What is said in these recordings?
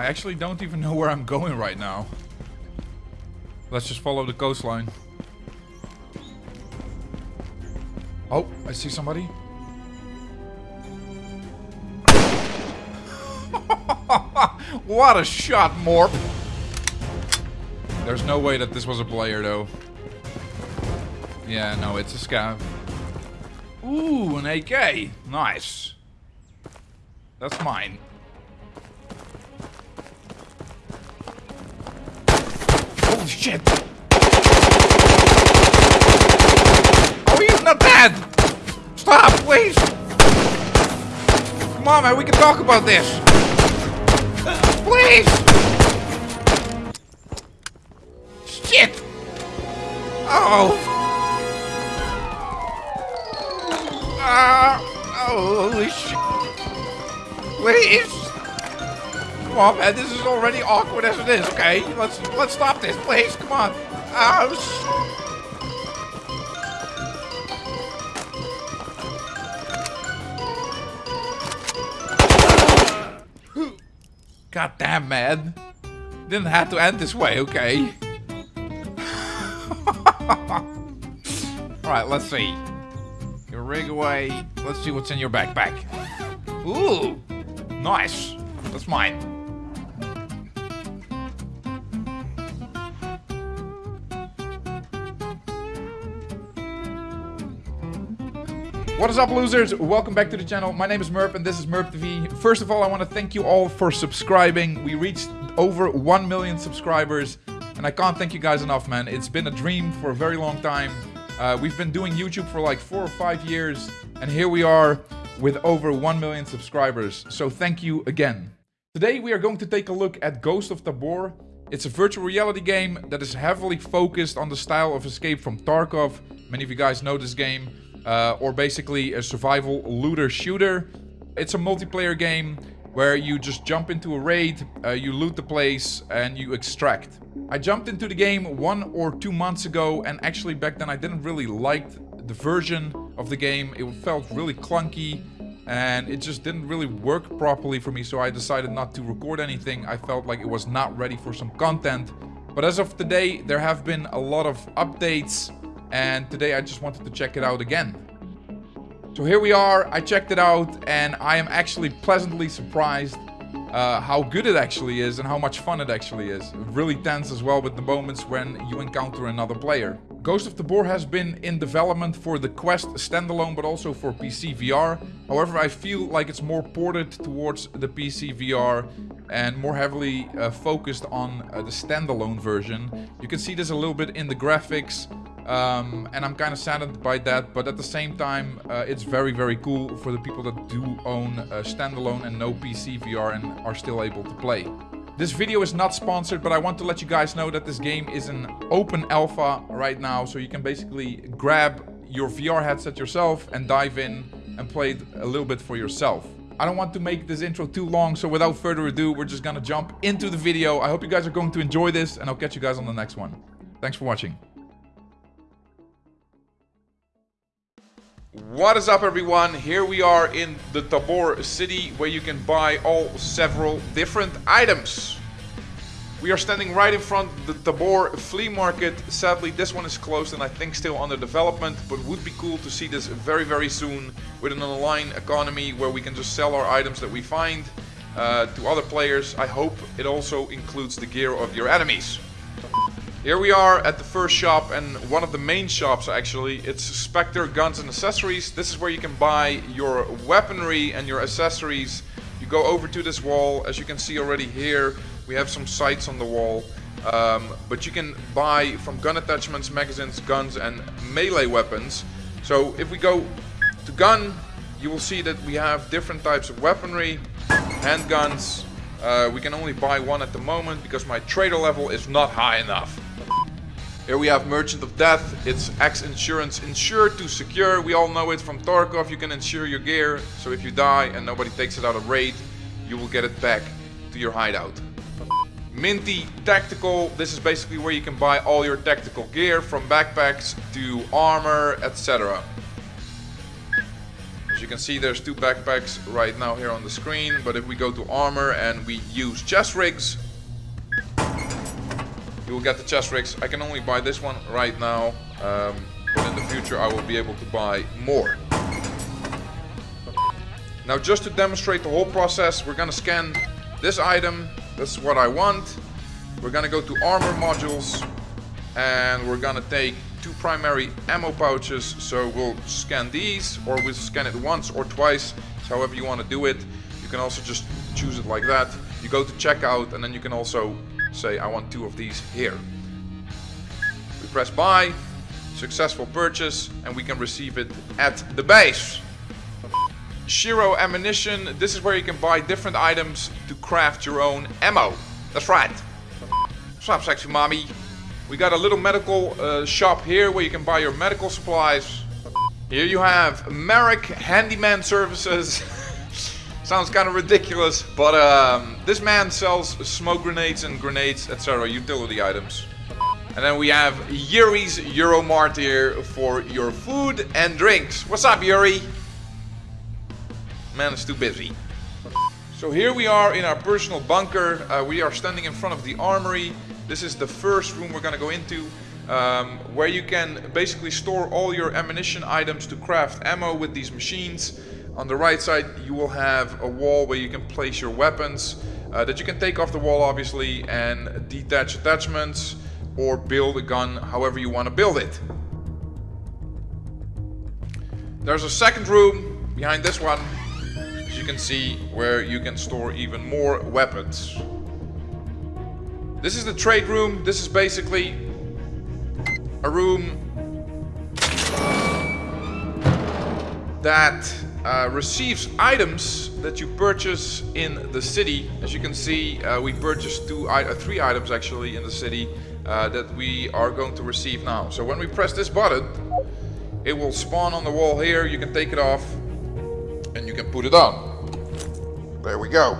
I actually don't even know where I'm going right now. Let's just follow the coastline. Oh, I see somebody. what a shot, Morp! There's no way that this was a player, though. Yeah, no, it's a scav. Ooh, an AK. Nice. That's mine. Shit! Oh, he's not dead! Stop, please! Come on, man, we can talk about this! Please! Shit! Oh! Ah! oh, holy shit! Please! Come on, man, this is already awkward as it is, okay? Let's let's stop this, please, come on! Oh, God damn, man. Didn't have to end this way, okay? Alright, let's see. Your rig away. Let's see what's in your backpack. Ooh! Nice. That's mine. What is up, losers? Welcome back to the channel. My name is Merp, and this is Merp TV. First of all, I want to thank you all for subscribing. We reached over 1 million subscribers, and I can't thank you guys enough, man. It's been a dream for a very long time. Uh, we've been doing YouTube for like four or five years, and here we are with over 1 million subscribers. So thank you again. Today we are going to take a look at Ghost of Tabor. It's a virtual reality game that is heavily focused on the style of Escape from Tarkov. Many of you guys know this game uh, or basically a survival looter shooter. It's a multiplayer game where you just jump into a raid, uh, you loot the place, and you extract. I jumped into the game one or two months ago, and actually back then I didn't really like the version of the game. It felt really clunky, and it just didn't really work properly for me, so I decided not to record anything. I felt like it was not ready for some content. But as of today, there have been a lot of updates and today I just wanted to check it out again. So here we are, I checked it out and I am actually pleasantly surprised uh, how good it actually is and how much fun it actually is. Really tense as well with the moments when you encounter another player. Ghost of Tabor has been in development for the Quest standalone but also for PC VR. However, I feel like it's more ported towards the PC VR and more heavily uh, focused on uh, the standalone version. You can see this a little bit in the graphics. Um, and I'm kind of saddened by that, but at the same time, uh, it's very, very cool for the people that do own standalone and no PC VR and are still able to play. This video is not sponsored, but I want to let you guys know that this game is an open alpha right now, so you can basically grab your VR headset yourself and dive in and play it a little bit for yourself. I don't want to make this intro too long, so without further ado, we're just gonna jump into the video. I hope you guys are going to enjoy this, and I'll catch you guys on the next one. Thanks for watching. What is up everyone? Here we are in the Tabor city where you can buy all several different items. We are standing right in front of the Tabor flea market. Sadly this one is closed and I think still under development but would be cool to see this very very soon with an online economy where we can just sell our items that we find uh, to other players. I hope it also includes the gear of your enemies. Here we are at the first shop and one of the main shops actually. It's Spectre Guns and Accessories. This is where you can buy your weaponry and your accessories. You go over to this wall. As you can see already here, we have some sights on the wall. Um, but you can buy from gun attachments, magazines, guns and melee weapons. So if we go to gun, you will see that we have different types of weaponry, handguns. Uh, we can only buy one at the moment because my trader level is not high enough. Here we have Merchant of Death. It's X Insurance. Insure to secure. We all know it from Tarkov. You can insure your gear. So if you die and nobody takes it out of raid, you will get it back to your hideout. Minty Tactical. This is basically where you can buy all your tactical gear from backpacks to armor, etc. As you can see, there's two backpacks right now here on the screen. But if we go to armor and we use chest rigs, you will get the chest rigs. I can only buy this one right now. Um, but in the future, I will be able to buy more. Now, just to demonstrate the whole process, we're gonna scan this item. That's what I want. We're gonna go to armor modules and we're gonna take two primary ammo pouches. So we'll scan these or we'll scan it once or twice. however you want to do it. You can also just choose it like that. You go to checkout and then you can also say I want two of these here. We press buy, successful purchase and we can receive it at the base. Shiro ammunition, this is where you can buy different items to craft your own ammo. That's right. What's up sexy mommy? We got a little medical uh, shop here where you can buy your medical supplies. Here you have Merrick Handyman Services. Sounds kind of ridiculous, but um, this man sells smoke grenades and grenades, etc. utility items. And then we have Yuri's Euromart here for your food and drinks. What's up, Yuri? Man is too busy. So here we are in our personal bunker. Uh, we are standing in front of the armory. This is the first room we're gonna go into. Um, where you can basically store all your ammunition items to craft ammo with these machines. On the right side you will have a wall where you can place your weapons uh, that you can take off the wall obviously and detach attachments or build a gun however you want to build it. There's a second room behind this one as you can see where you can store even more weapons. This is the trade room. This is basically a room that uh, receives items that you purchase in the city. As you can see, uh, we purchased two, uh, three items actually in the city uh, that we are going to receive now. So when we press this button, it will spawn on the wall here. You can take it off and you can put it on. There we go.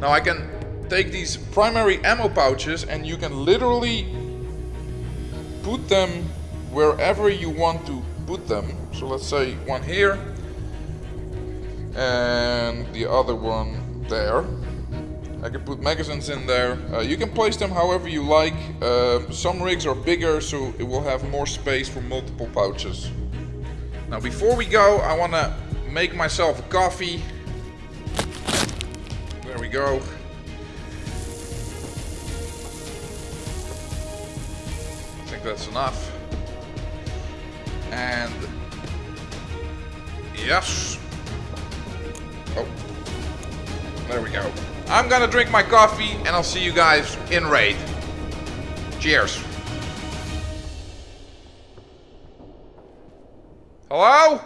Now I can take these primary ammo pouches and you can literally put them wherever you want to put them. So let's say one here and the other one there. I can put magazines in there. Uh, you can place them however you like. Uh, some rigs are bigger so it will have more space for multiple pouches. Now before we go I want to make myself a coffee. There we go. I think that's enough. And yes. Oh, there we go. I'm gonna drink my coffee and I'll see you guys in raid. Cheers. Hello?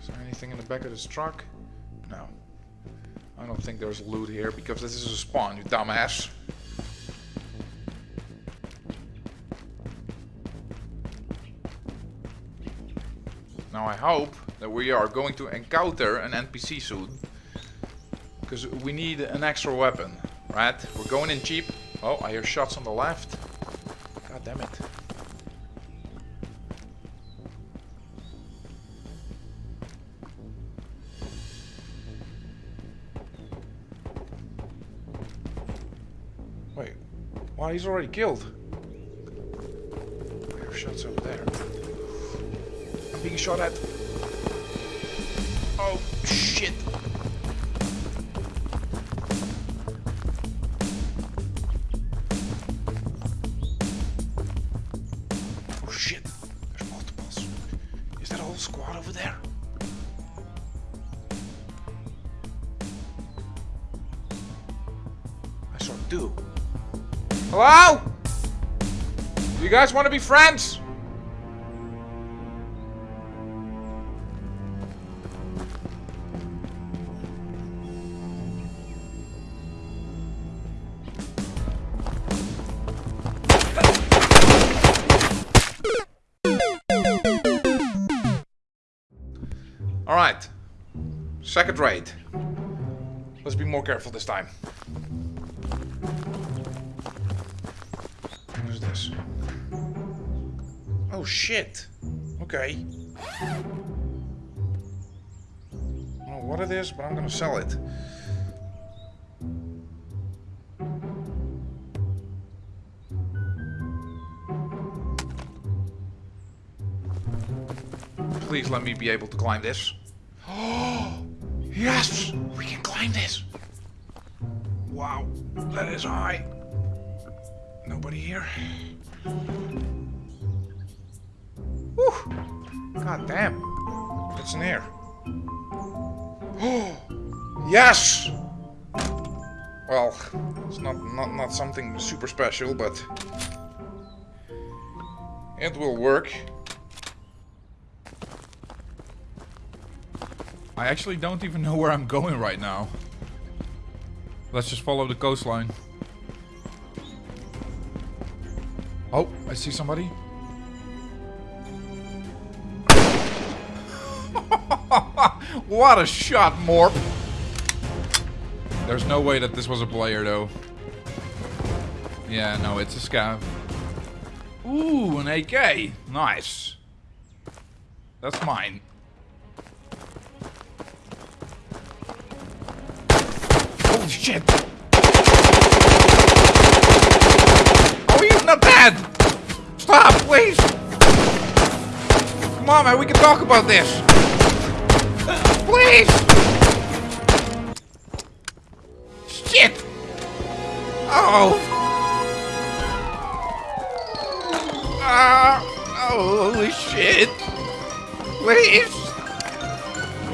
Is there anything in the back of this truck? No. I don't think there's loot here because this is a spawn, you dumbass. Now I hope that we are going to encounter an NPC soon. Because we need an extra weapon, right? We're going in cheap. Oh, I hear shots on the left. God damn it. Oh, he's already killed. I hear shots over there. Being shot at. Oh, shit. Oh, shit. There's multiples. Is that a whole squad over there? I saw two. Hello? You guys want to be friends? Second raid. Let's be more careful this time. this? Oh shit. Okay. Don't know what it is, but I'm gonna sell it. Please let me be able to climb this. Yes! We can climb this! Wow, that is high. Nobody here. Whew. God damn. It's here. Oh, yes! Well, it's not, not, not something super special, but it will work. I actually don't even know where I'm going right now. Let's just follow the coastline. Oh, I see somebody. what a shot, Morp! There's no way that this was a player, though. Yeah, no, it's a scav. Ooh, an AK. Nice. That's mine. Holy shit! Oh, he's not dead! Stop, please! Come on, man, we can talk about this! Please! Shit! Oh! Ah! oh, holy shit! Please!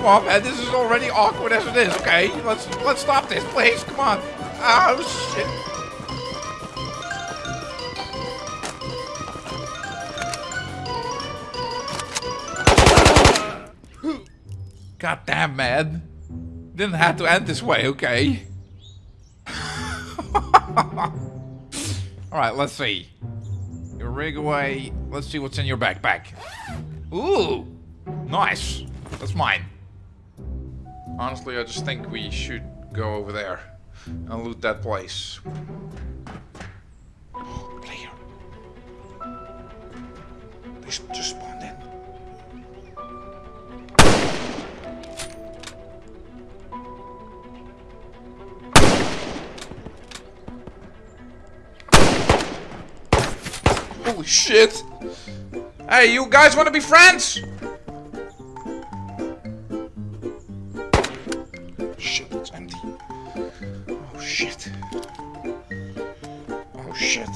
On, man. This is already awkward as it is. Okay, let's let's stop this, please. Come on. Oh shit. God damn, man. Didn't have to end this way, okay? Alright, let's see. Your rig away. Let's see what's in your backpack. Ooh! Nice. That's mine. Honestly, I just think we should go over there and loot that place. Oh, player. They just spawned in. Holy shit! Hey, you guys want to be friends? Shit, it's empty. Oh shit. Oh shit.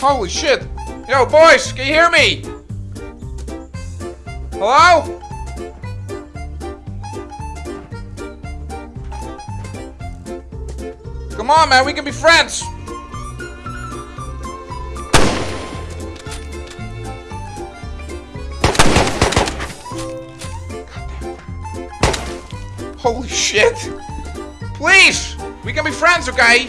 Holy shit! Yo, boys, can you hear me? Hello? Come on, man, we can be friends. Holy shit! Please! We can be friends, okay?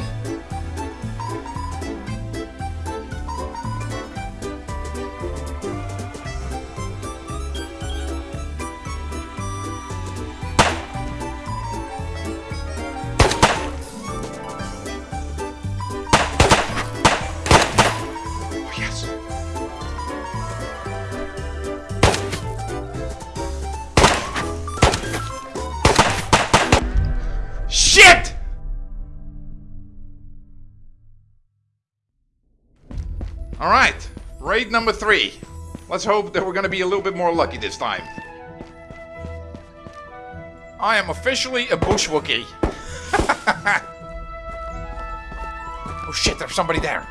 Number three. Let's hope that we're gonna be a little bit more lucky this time. I am officially a bush Wookie. oh shit, there's somebody there.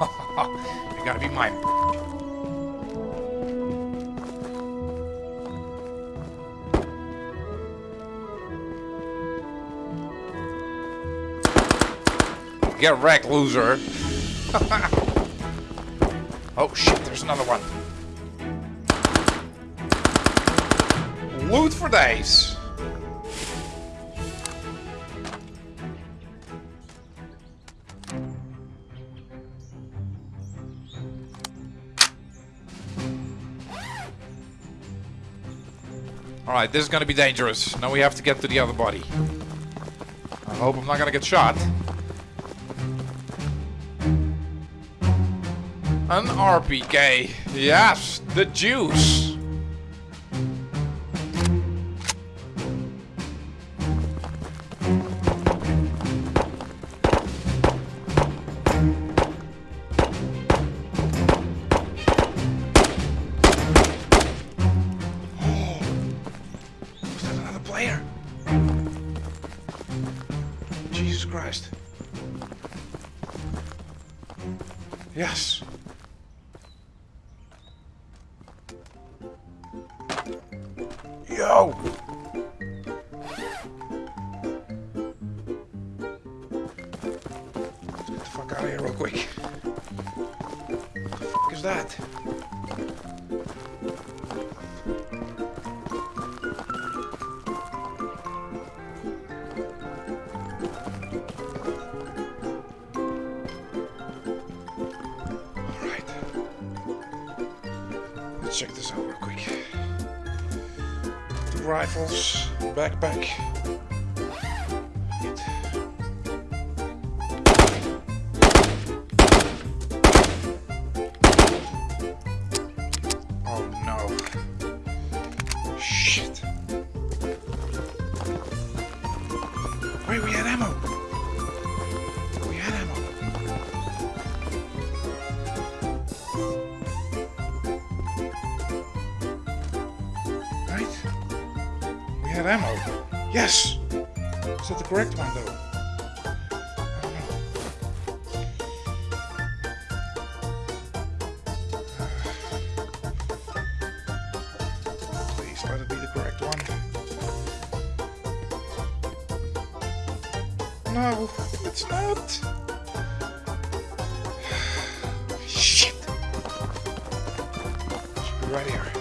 you gotta be mine. Get wrecked, loser. oh shit, there's another one. loot for days. Alright, this is gonna be dangerous. Now we have to get to the other body. I hope I'm not gonna get shot. An RPK. Yes, the juice. Oh, Was that another player? Jesus Christ. Yes. What is that? Let's check this out real quick. Two rifles, backpack. Yes! Is that the correct one, though? Know. Please be the correct one. No, it's not. Shit. Right here.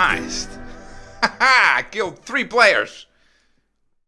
Nice. Haha, killed three players.